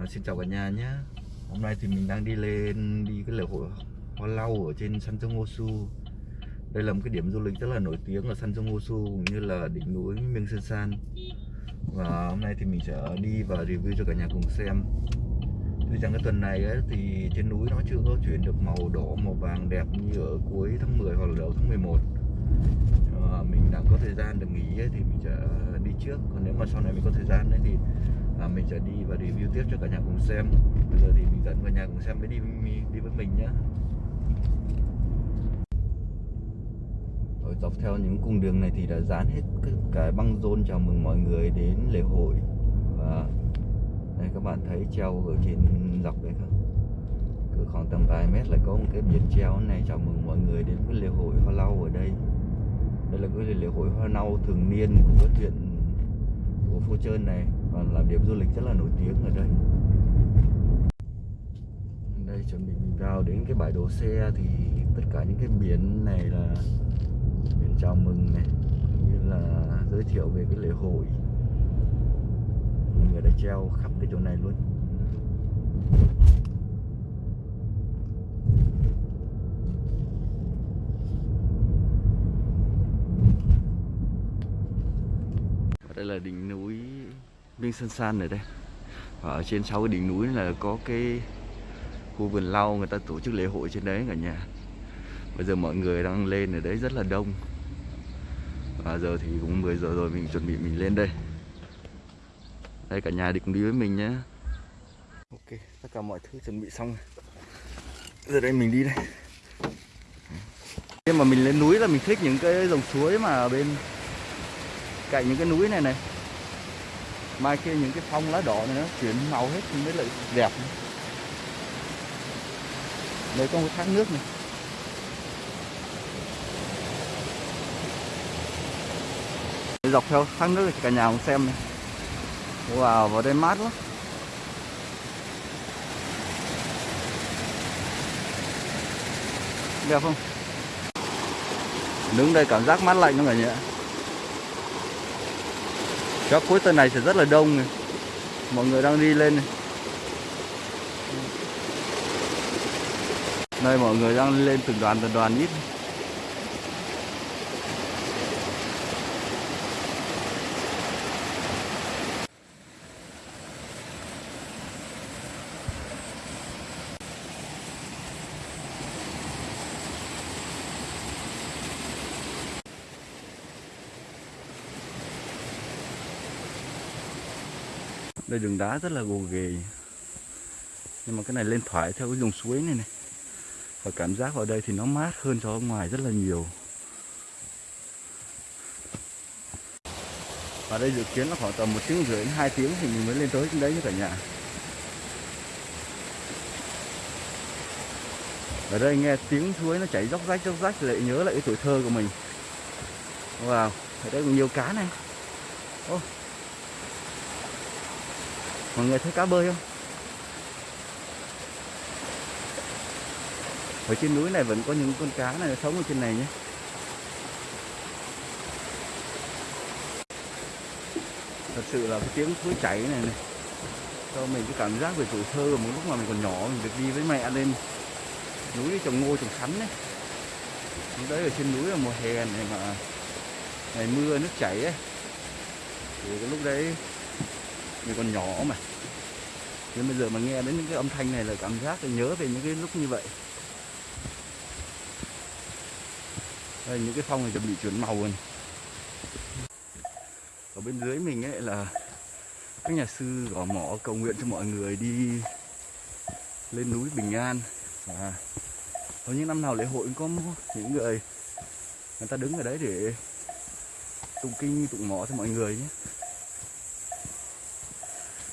À, xin chào cả nhà nhé. Hôm nay thì mình đang đi lên đi cái lễ hội Hoa Lau ở trên San Su Đây là một cái điểm du lịch rất là nổi tiếng ở San Su cũng như là đỉnh núi Miêng Sơn San. Và hôm nay thì mình sẽ đi và review cho cả nhà cùng xem. Tuy rằng cái tuần này ấy, thì trên núi nó chưa có chuyển được màu đỏ màu vàng đẹp như ở cuối tháng 10 hoặc là đầu tháng 11 à, ờ, Mình đang có thời gian được nghỉ ấy, thì mình sẽ đi trước. Còn nếu mà sau này mình có thời gian ấy, thì à, mình sẽ đi và review tiếp cho cả nhà cùng xem. Bây giờ thì mình dẫn cả nhà cùng xem mới đi đi với mình nhé Rồi dọc theo những cung đường này thì đã dán hết cái, băng rôn chào mừng mọi người đến lễ hội. Và đây các bạn thấy treo ở trên dọc đấy không? Cứ khoảng tầm vài mét lại có một cái biển treo này chào mừng mọi người đến với lễ hội hoa lau ở đây. Đây là cái lễ hội hoa lau thường niên của huyện của Phú Trơn này và là điểm du lịch rất là nổi tiếng ở đây. Đây, chuẩn bị mình vào đến cái bãi đỗ xe thì tất cả những cái biển này là biển chào mừng này, cũng như là giới thiệu về cái lễ hội. Mình người đã treo khắp cái chỗ này luôn. Đây là đỉnh núi Viên Sơn San ở đây. Và ở trên sau cái đỉnh núi là có cái khu vườn lau, người ta tổ chức lễ hội trên đấy cả nhà. Bây giờ mọi người đang lên ở đấy rất là đông. Và giờ thì cũng 10 giờ rồi, mình chuẩn bị mình lên đây. Đây, cả nhà đi cùng đi với mình nhé. Ok, tất cả mọi thứ chuẩn bị xong. Giờ đây mình đi đây. Khi mà mình lên núi là mình thích những cái dòng suối mà bên cạnh những cái núi này này mai kia những cái phong lá đỏ này nó chuyển màu hết thì mới lại đẹp. Đây có một thác nước này. Dọc theo thác nước thì cả nhà cùng xem này. Wow, vào đây mát lắm. Đẹp không? Đứng đây cảm giác mát lạnh không cả nhà? Các cuối tuần này sẽ rất là đông này. mọi người đang đi lên này đây, mọi người đang lên từng đoàn từng đoàn ít đây đường đá rất là gồ ghề. Nhưng mà cái này lên thoải theo cái dòng suối này này. Và cảm giác vào đây thì nó mát hơn so với ngoài rất là nhiều. Và đây dự kiến là khoảng tầm một tiếng rưỡi đến hai tiếng thì mình mới lên tới trên đấy như cả nhà. Ở đây nghe tiếng suối nó chảy róc rách róc rách lại nhớ lại cái tuổi thơ của mình. Wow, ở đây còn nhiều cá này. Ô mọi người thấy cá bơi không? Ở trên núi này vẫn có những con cá này sống ở trên này nhé. Thật sự là cái tiếng suối chảy này này, cho mình cái cảm giác về tuổi thơ một lúc mà mình còn nhỏ, mình được đi với mẹ lên núi trồng ngô, trồng sắn đấy lúc đấy ở trên núi là mùa hè này mà ngày mưa, nước chảy ấy. Thì cái lúc đấy mình còn nhỏ mà. Nhưng bây giờ mà nghe đến những cái âm thanh này là cảm giác là nhớ về những cái lúc như vậy. Đây, những cái phong này chuẩn bị chuyển màu rồi. Ở bên dưới mình ấy là các nhà sư gõ mỏ cầu nguyện cho mọi người đi lên núi bình an. Và có những năm nào lễ hội cũng có những người người ta đứng ở đấy để tụng kinh, tụng mỏ cho mọi người nhé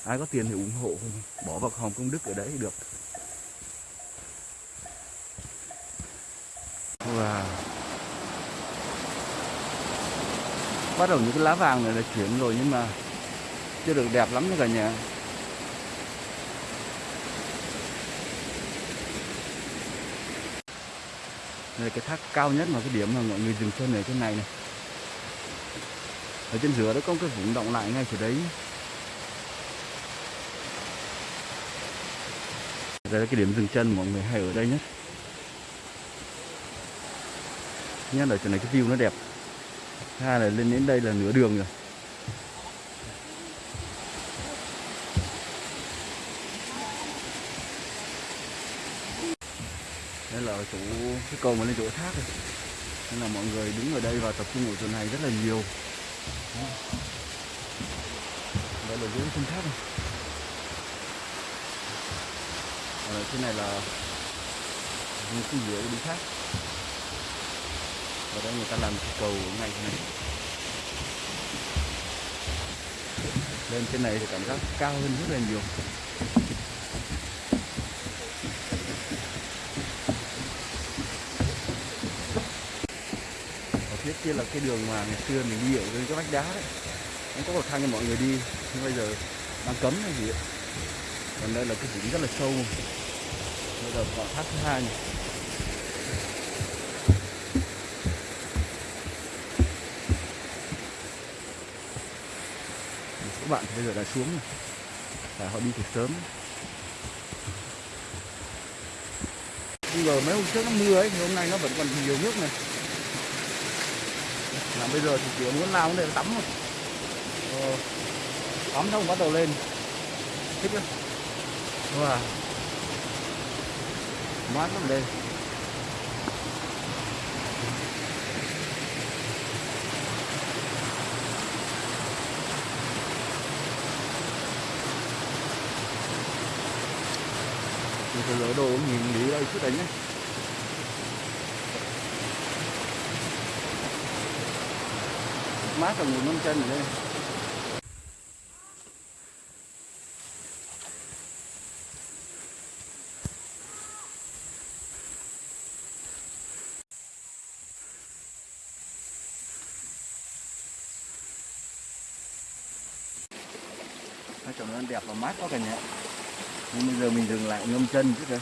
ai có tiền thì ủng hộ bỏ vào hòm công đức ở đấy được. Wow. bắt đầu những cái lá vàng này là chuyển rồi nhưng mà chưa được đẹp lắm nha cả nhà. Đây cái thác cao nhất mà cái điểm mà mọi người dừng chân ở trên này này. Ở trên giữa đó có cái vùng động lại ngay chỗ đấy. Đây là cái điểm dừng chân mọi người hay ở đây nhất. Nhất là chỗ này cái view nó đẹp. Hai là lên đến đây là nửa đường rồi. Đây là chỗ, cái cầu mà lên chỗ thác rồi. Nên là mọi người đứng ở đây và tập trung ở chỗ này rất là nhiều. Đó. đây là dưới chân thác này. Ờ, ở trên này là những cái dĩa đi khác. Ở đây người ta làm cái cầu ngay này. Lên trên này thì cảm giác cao hơn rất là nhiều. Ở phía kia là cái đường mà ngày xưa mình đi ở dưới cái vách đá đấy. Nó có cầu thang cho mọi người đi. Nhưng bây giờ đang cấm hay gì ấy. còn đây là cái đỉnh rất là sâu được giờ còn thứ hai này một số bạn bây giờ đã xuống rồi. Tại họ đi từ sớm. Bây giờ mấy hôm trước nó mưa ấy thì hôm nay nó vẫn còn nhiều nước này. Là bây giờ thì chỉ muốn nào cũng để tắm thôi. Ờ, tắm xong bắt đầu lên. Thích lắm. Wow mát lắm đây. Mình phải lỡ đồ nhìn đi đây, chút đây nhé mát là ngồi ngâm chân ở đây. Nói chung nó đẹp và mát quá cả nhà. Nhưng bây giờ mình dừng lại ngâm chân chứ kìa.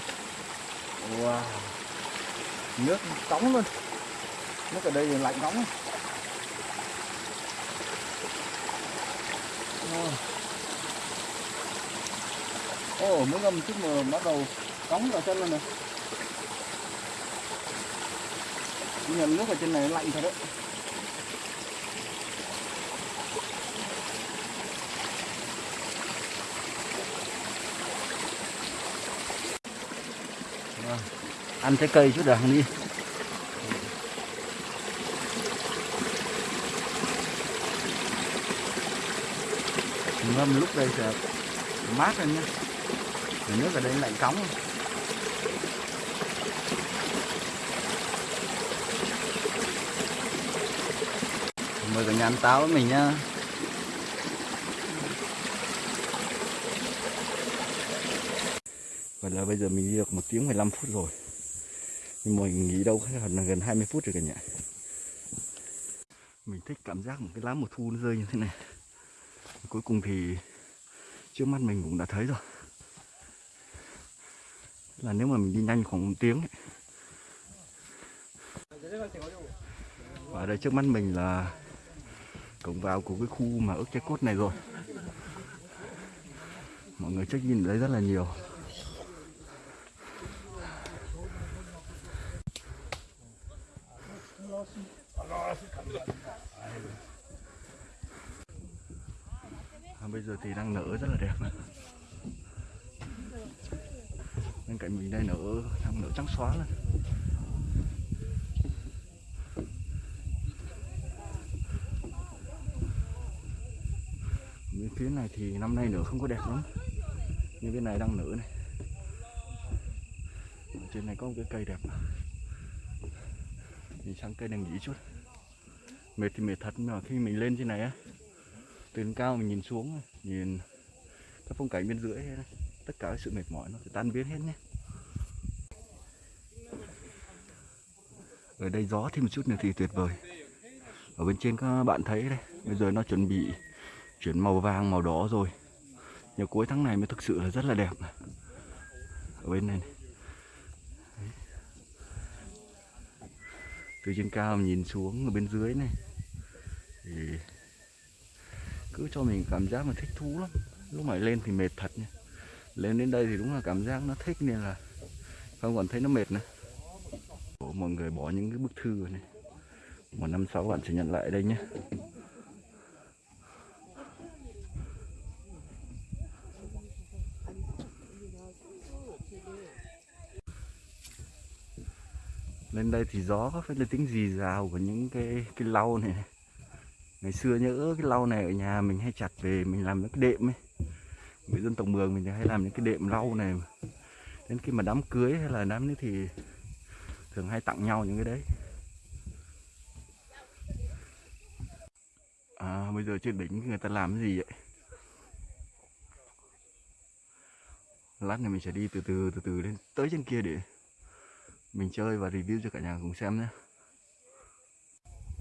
Wow. Nước nóng luôn. Nước ở đây thì lạnh nóng. Ồ, oh, mới ngâm chút mà bắt đầu nóng vào chân luôn này. Nhưng nước ở trên này lạnh thật đấy. Ăn trái cây chút được đi. Ngâm lúc đây sẽ mát lên nhé nước ở đây lạnh cống. Mời cả nhà ăn táo với mình nhá. Vậy là bây giờ mình đi được một tiếng 15 phút rồi. Nhưng mình nghĩ đâu là gần 20 phút rồi cả nhà Mình thích cảm giác một cái lá mùa thu nó rơi như thế này. Cuối cùng thì trước mắt mình cũng đã thấy rồi. Là nếu mà mình đi nhanh khoảng một tiếng ấy. Và ở đây trước mắt mình là cổng vào của cái khu mà ức trái cốt này rồi. Mọi người check in ở đây rất là nhiều. À, bây giờ thì đang nở rất là đẹp này. bên cạnh mình đây nở đang nở trắng xóa lên bên phía này thì năm nay nở không có đẹp lắm nhưng bên này đang nở này Ở trên này có một cái cây đẹp mà. mình sang cây này nghỉ chút mệt thì mệt thật nhưng mà khi mình lên trên này á từ trên cao mình nhìn xuống nhìn các phong cảnh bên dưới tất cả cái sự mệt mỏi nó sẽ tan biến hết nhé. Ở đây gió thêm một chút nữa thì tuyệt vời. Ở bên trên các bạn thấy đây bây giờ nó chuẩn bị chuyển màu vàng màu đỏ rồi. Nhưng cuối tháng này mới thực sự là rất là đẹp ở bên này, này. từ trên cao nhìn xuống ở bên dưới này thì cứ cho mình cảm giác mà thích thú lắm. Lúc mà lên thì mệt thật nha. Lên đến đây thì đúng là cảm giác nó thích nên là không còn thấy nó mệt nữa. Ủa, mọi người bỏ những cái bức thư này. Một năm sáu bạn sẽ nhận lại đây nhé. Lên đây thì gió có phải là tiếng gì rào của những cái cái lau này? Ngày xưa nhớ cái lau này ở nhà mình hay chặt về, mình làm những cái đệm ấy. Người dân tộc mường mình hay làm những cái đệm lau này đến khi mà đám cưới hay là đám nữa thì thường hay tặng nhau những cái đấy. À bây giờ trên đỉnh người ta làm cái gì vậy? Lát này mình sẽ đi từ từ từ từ lên tới trên kia để mình chơi và review cho cả nhà cùng xem nhé.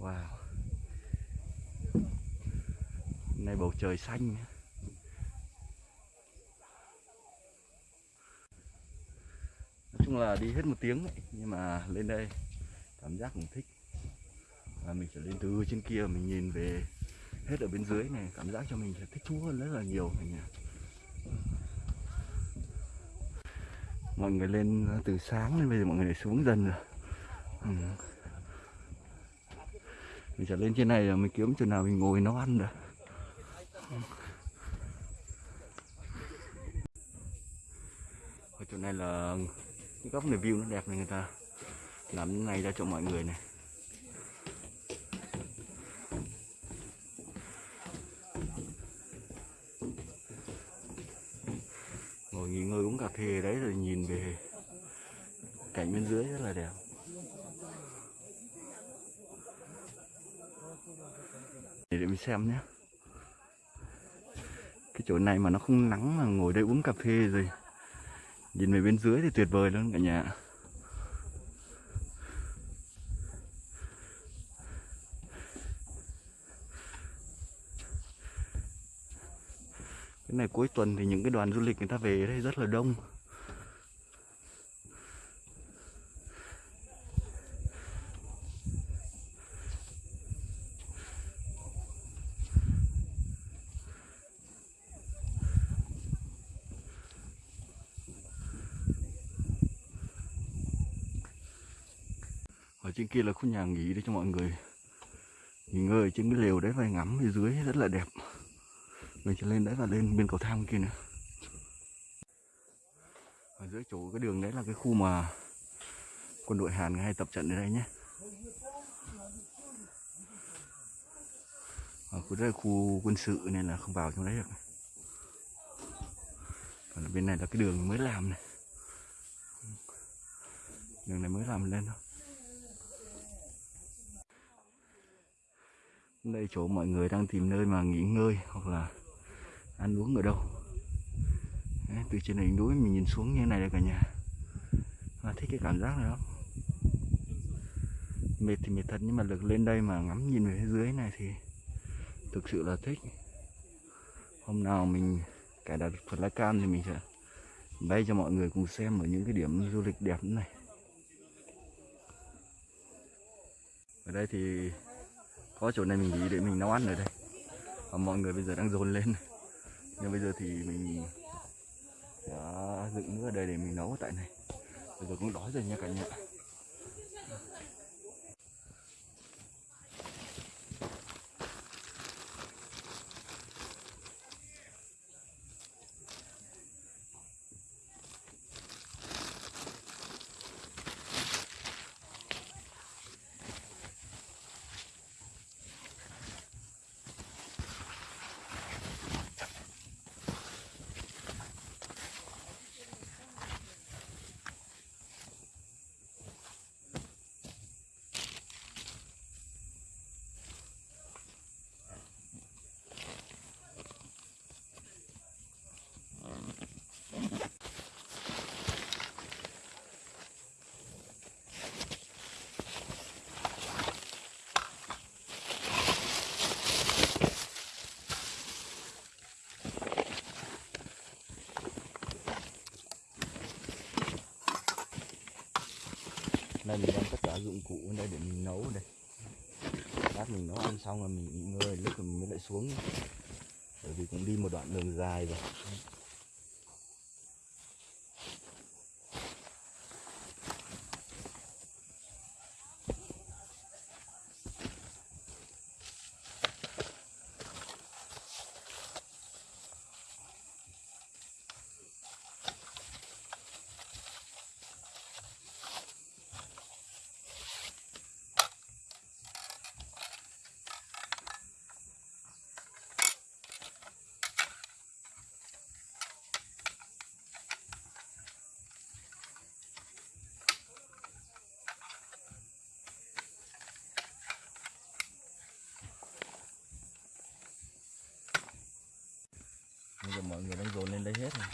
Wow này bầu trời xanh. Nói chung là đi hết một tiếng ấy, nhưng mà lên đây cảm giác cũng thích. Và mình sẽ lên từ trên kia mình nhìn về hết ở bên dưới này cảm giác cho mình sẽ thích thú hơn rất là nhiều mình nhỉ mọi người lên từ sáng nên bây giờ mọi người xuống dần rồi. Ừ. mình sẽ lên trên này rồi mình kiếm chỗ nào mình ngồi nấu ăn rồi ở chỗ này là cái góc này view nó đẹp này người ta. Làm cái này ra cho mọi người này. Ngồi nghỉ ngơi uống cà phê đấy rồi nhìn về cảnh bên dưới rất là đẹp. Để, để mình xem nhé cái chỗ này mà nó không nắng mà ngồi đây uống cà phê rồi. Nhìn về bên dưới thì tuyệt vời luôn cả nhà. Cái này cuối tuần thì những cái đoàn du lịch người ta về đây rất là đông. Ở trên kia là khu nhà nghỉ để cho mọi người nghỉ ngơi, trên cái lều đấy và ngắm phía dưới rất là đẹp. Mình sẽ lên đấy và lên bên cầu thang kia nữa. Ở dưới chỗ cái đường đấy là cái khu mà quân đội Hàn hay tập trận ở đây nhé. Ở khu đây là khu quân sự nên là không vào trong đấy được. Còn bên này là cái đường mới làm này. Đường này mới làm lên thôi. Đây chỗ mọi người đang tìm nơi mà nghỉ ngơi hoặc là ăn uống ở đâu. Đấy, từ trên đỉnh núi mình nhìn xuống như này đây cả nhà. À, thích cái cảm giác này lắm. Mệt thì mệt thật nhưng mà được lên đây mà ngắm nhìn về phía dưới này thì thực sự là thích. Hôm nào mình cài đặt phần lá cam thì mình sẽ bay cho mọi người cùng xem ở những cái điểm du lịch đẹp như này. Ở đây thì có chỗ này mình nghỉ để mình nấu ăn ở đây. Và mọi người bây giờ đang dồn lên. Nhưng bây giờ thì mình đã dựng nước ở đây để mình nấu tại này. Bây giờ cũng đói rồi nha cả nhà. Đây, mình đem tất cả dụng cụ ở đây để mình nấu đây. Lát mình nấu ăn xong rồi mình nghỉ ngơi, lúc mình mới lại xuống. Bởi vì cũng đi một đoạn đường dài rồi. Mọi người đang dồn lên đây hết rồi.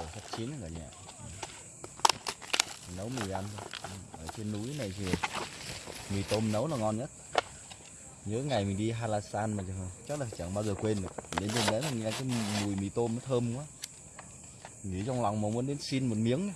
Giờ sắp chín cả nhà. Nấu mì ăn ở trên núi này thì mì tôm nấu là ngon nhất. Nhớ ngày mình đi Halasan mà chắc là chẳng bao giờ quên được. Đến trên đấy là nghe cái mùi mì tôm nó thơm quá. Nghĩ trong lòng mà muốn đến xin một miếng ấy.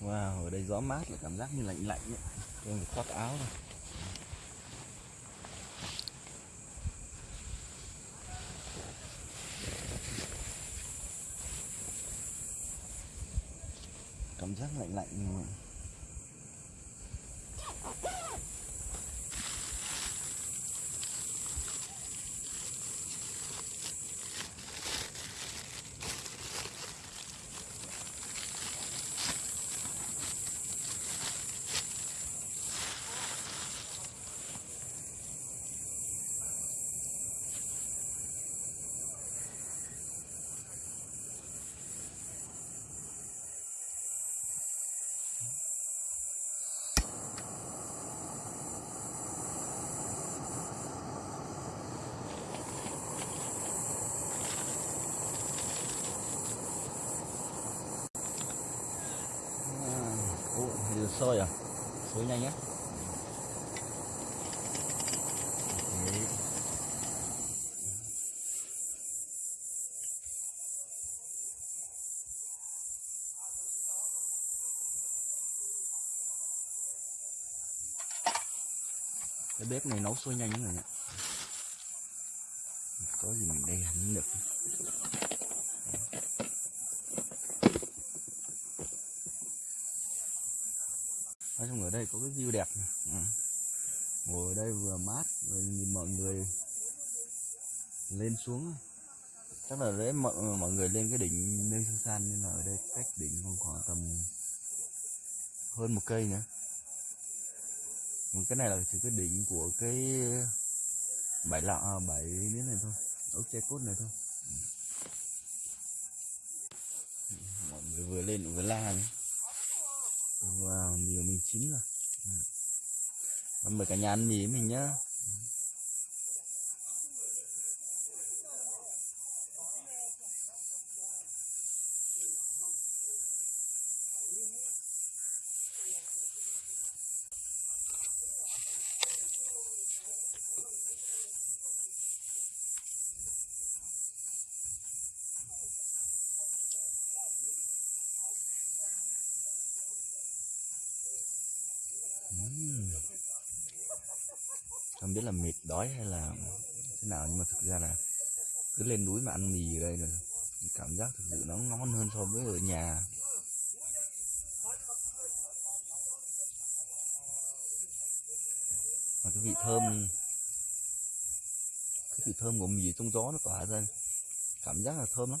Wow, ở đây gió mát là cảm giác như lạnh lạnh ấy. Em phải khoác áo rồi. Cảm giác lạnh lạnh nhưng mà à, Ủa, thôi sôi à? Sôi nhanh á. Cái bếp này nấu sôi nhanh rồi nhỉ có gì mình đây hẳn được nói chung ở đây có cái view đẹp này. Ừ. Ngồi ở đây vừa mát vừa nhìn mọi người lên xuống. Chắc là đấy mọi, mọi người lên cái đỉnh nơi Sơn San nên là ở đây cách đỉnh còn khoảng tầm hơn một cây nữa. Còn cái này là chỉ cái đỉnh của cái bãi lọ à, bãi miếng này thôi ốc tre cốt này thôi. Ừ. Mọi người vừa lên vừa la nữa wow nhiều mình chín rồi. Ừ. Mời cả nhà ăn mì mình nhá Ừm. không biết là mệt đói hay là thế nào, nhưng mà thực ra là cứ lên núi mà ăn mì ở đây là cảm giác thực sự nó ngon hơn so với ở nhà. Và cái vị thơm, cái vị thơm của mì trong gió nó tỏa ra, cảm giác là thơm lắm.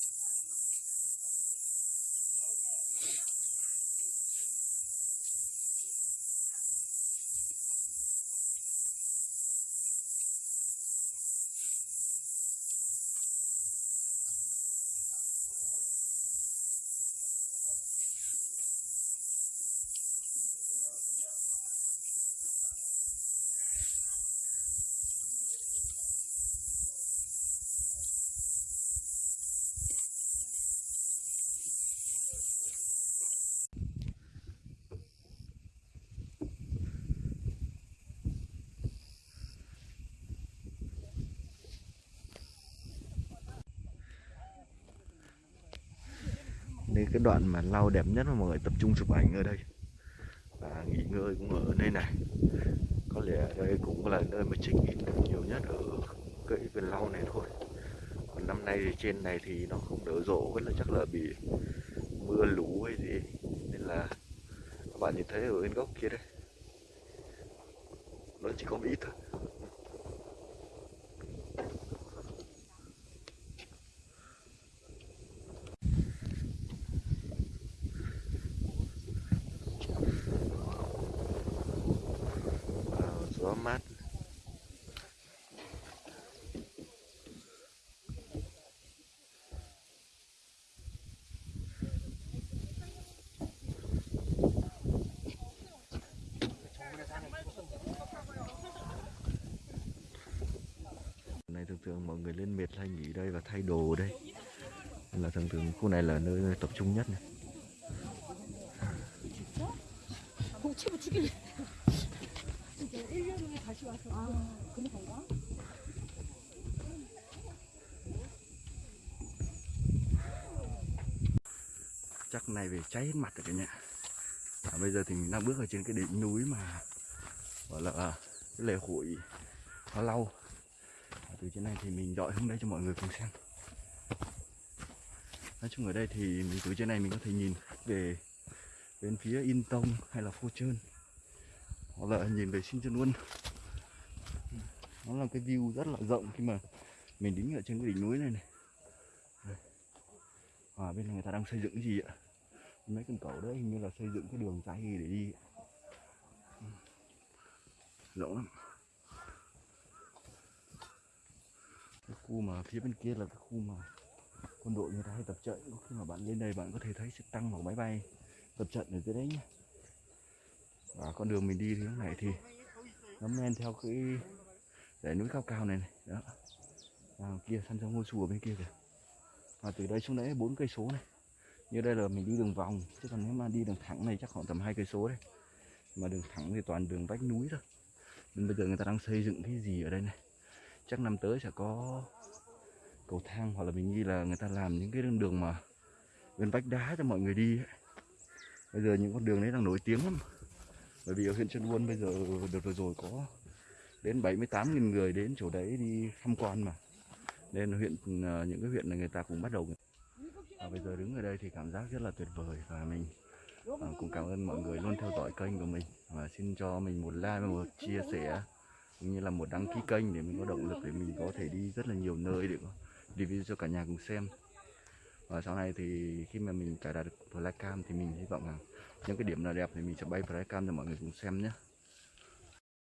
nên cái đoạn mà lau đẹp nhất mà mọi người tập trung chụp ảnh ở đây. Và nghỉ ngơi cũng ở nơi này. Có lẽ đây cũng là nơi mà check in được nhiều nhất ở cái vườn lau này thôi. Còn năm nay thì trên này thì nó không đỡ rộ rất là chắc là bị mưa lũ hay gì. Nên là các bạn nhìn thấy ở bên góc kia đây. Nó chỉ có một ít thôi Wow, gió mát này thường thường biệt hay nghỉ đây và thay đồ đây. Là thường thường khu này là nơi tập trung nhất này. chắc này về cháy hết mặt rồi cả nhà. À, bây giờ thì mình đang bước ở trên cái đỉnh núi mà gọi là à, cái lễ hội nó lâu từ trên này thì mình dọi hướng đây cho mọi người cùng xem. Nói chung ở đây thì mình từ trên này mình có thể nhìn về bên phía In Tông hay là Phô Trơn hoặc là nhìn về Sinh Chân luôn nó là cái view rất là rộng khi mà mình đứng ở trên cái đỉnh núi này này. À, bên này người ta đang xây dựng cái gì ạ? Mấy con cầu đấy hình như là xây dựng cái đường dài để đi. Ừ. Rộng lắm. Cái khu mà phía bên kia là cái khu mà quân đội người ta hay tập trận. Có khi mà bạn lên đây bạn có thể thấy trực tăng hoặc máy bay tập trận ở dưới đấy nhá. và con đường mình đi thì lúc này thì nó men theo cái dãy núi cao cao này này đó. À, kia săn trong ngôi chùa bên kia kìa. Và từ đây xuống đấy bốn cây số này. Như đây là mình đi đường vòng chứ còn nếu mà đi đường thẳng này chắc khoảng tầm hai cây số đấy. Mà đường thẳng thì toàn đường vách núi thôi. Nên bây giờ người ta đang xây dựng cái gì ở đây này? Chắc năm tới sẽ có cầu thang hoặc là mình nghĩ là người ta làm những cái đường đường mà bên vách đá cho mọi người đi ấy. bây giờ những con đường đấy đang nổi tiếng lắm. Bởi vì ở huyện Trân Buôn bây giờ đợt vừa rồi có đến 78.000 người đến chỗ đấy đi tham quan mà. Nên huyện à, những cái huyện này người ta cũng bắt đầu. Và bây giờ đứng ở đây thì cảm giác rất là tuyệt vời và mình à, cũng cảm ơn mọi người luôn theo dõi kênh của mình. Và xin cho mình một like và một chia sẻ cũng như là một đăng ký kênh để mình có động lực để mình có thể đi rất là nhiều nơi để có review cho cả nhà cùng xem. Và sau này thì khi mà mình cài đặt được flycam thì mình hy vọng rằng những cái điểm nào đẹp thì mình sẽ bay flycam cho mọi người cùng xem nhé.